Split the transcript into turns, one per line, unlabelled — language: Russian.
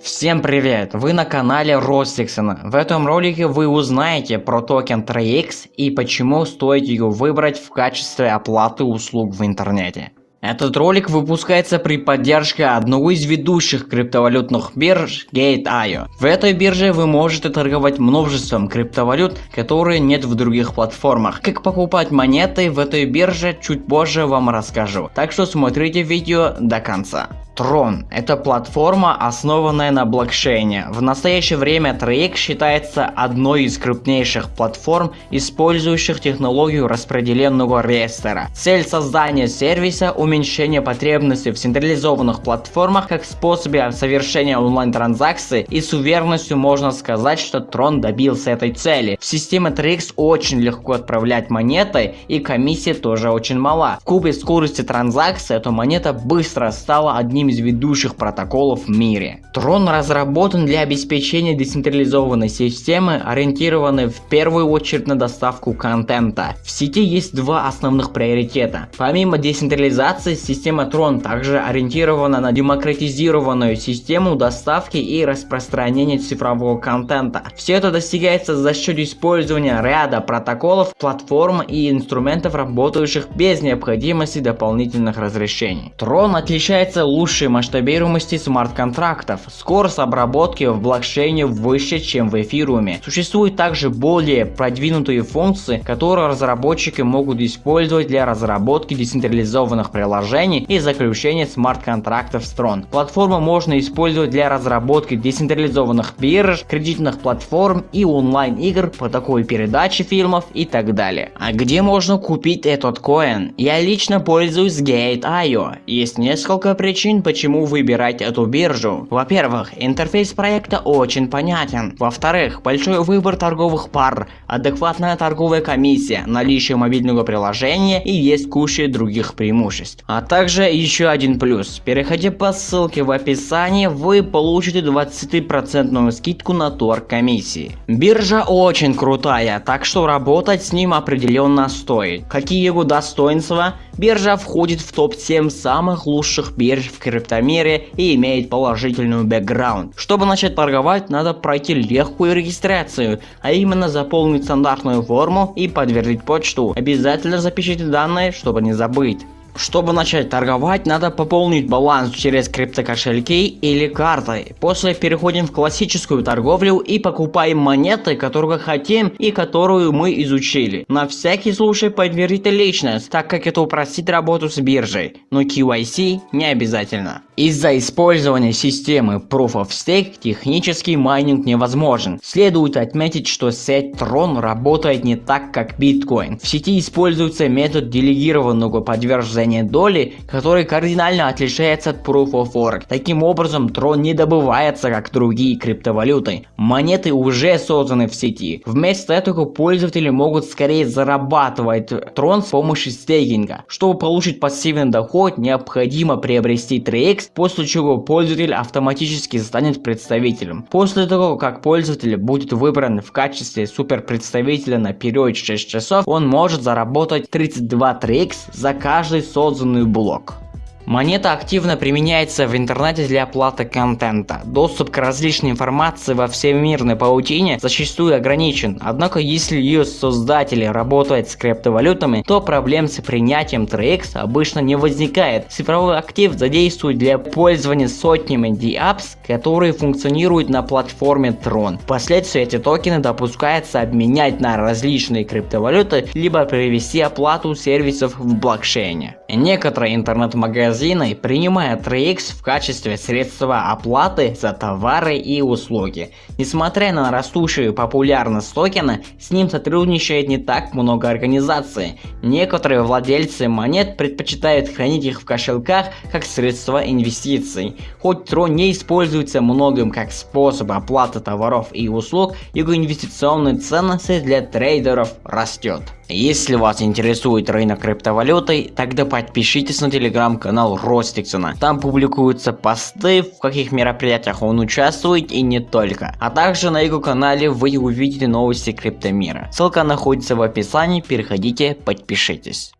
Всем привет! Вы на канале Ростиксона. В этом ролике вы узнаете про токен 3x и почему стоит его выбрать в качестве оплаты услуг в интернете. Этот ролик выпускается при поддержке одного из ведущих криптовалютных бирж Gate.io. В этой бирже вы можете торговать множеством криптовалют, которые нет в других платформах. Как покупать монеты в этой бирже чуть позже вам расскажу. Так что смотрите видео до конца. Tron – это платформа, основанная на блокчейне. В настоящее время Trix считается одной из крупнейших платформ, использующих технологию распределенного реестра. Цель создания сервиса – уменьшение потребностей в централизованных платформах как способе совершения онлайн-транзакций и с уверенностью можно сказать, что Tron добился этой цели. В системе Trix очень легко отправлять монеты и комиссия тоже очень мала. В кубе скорости транзакции эта монета быстро стала одним одним из ведущих протоколов в мире. Трон разработан для обеспечения децентрализованной системы, ориентированной в первую очередь на доставку контента. В сети есть два основных приоритета. Помимо децентрализации, система Tron также ориентирована на демократизированную систему доставки и распространения цифрового контента. Все это достигается за счет использования ряда протоколов, платформ и инструментов, работающих без необходимости дополнительных разрешений. Tron отличается лучше лучшей масштабируемости смарт-контрактов. Скорость обработки в блокчейне выше, чем в эфируме. Существуют также более продвинутые функции, которые разработчики могут использовать для разработки децентрализованных приложений и заключения смарт-контрактов сторон. Платформу можно использовать для разработки децентрализованных бирж, кредитных платформ и онлайн-игр по такой передаче фильмов и так далее. А где можно купить этот коин? Я лично пользуюсь Gate.io. Есть несколько причин, почему выбирать эту биржу. Во-первых, интерфейс проекта очень понятен. Во-вторых, большой выбор торговых пар, адекватная торговая комиссия, наличие мобильного приложения и есть куча других преимуществ. А также еще один плюс. Переходя по ссылке в описании, вы получите 20% скидку на торг комиссии. Биржа очень крутая, так что работать с ним определенно стоит. Какие его достоинства? Биржа входит в топ-7 самых лучших бирж в криптомире и имеет положительный бэкграунд. Чтобы начать торговать, надо пройти легкую регистрацию, а именно заполнить стандартную форму и подтвердить почту. Обязательно запишите данные, чтобы не забыть. Чтобы начать торговать, надо пополнить баланс через криптокошельки или картой. После переходим в классическую торговлю и покупаем монеты, которые хотим и которую мы изучили. На всякий случай подтвердите личность, так как это упростит работу с биржей, но KYC не обязательно. Из-за использования системы Proof of Stake технический майнинг невозможен. Следует отметить, что сеть Tron работает не так, как биткоин. В сети используется метод делегированного подтверждения доли, который кардинально отличается от Proof of Work. Таким образом, Tron не добывается, как другие криптовалюты. Монеты уже созданы в сети. Вместо этого пользователи могут скорее зарабатывать Tron с помощью стейкинга. Чтобы получить пассивный доход, необходимо приобрести 3x после чего пользователь автоматически станет представителем. После того, как пользователь будет выбран в качестве супер представителя на период 6 часов, он может заработать 32 3x за каждый созданный блок. Монета активно применяется в интернете для оплаты контента. Доступ к различной информации во всемирной паутине зачастую ограничен, однако если ее создатели работают с криптовалютами, то проблем с принятием 3x обычно не возникает. Цифровой актив задействует для пользования сотнями DApps, которые функционируют на платформе Tron. Впоследствии эти токены допускается обменять на различные криптовалюты, либо перевести оплату сервисов в блокчейне. Некоторые интернет-магазины магазины, принимая 3x в качестве средства оплаты за товары и услуги. Несмотря на растущую популярность токена, с ним сотрудничает не так много организаций. Некоторые владельцы монет предпочитают хранить их в кошельках как средство инвестиций. Хоть Tron не используется многим как способ оплаты товаров и услуг, его инвестиционные ценности для трейдеров растет. Если вас интересует рынок криптовалюты, тогда подпишитесь на телеграм-канал Ростиксона. Там публикуются посты, в каких мероприятиях он участвует и не только. А также на его канале вы увидите новости криптомира. Ссылка находится в описании, переходите, подпишитесь.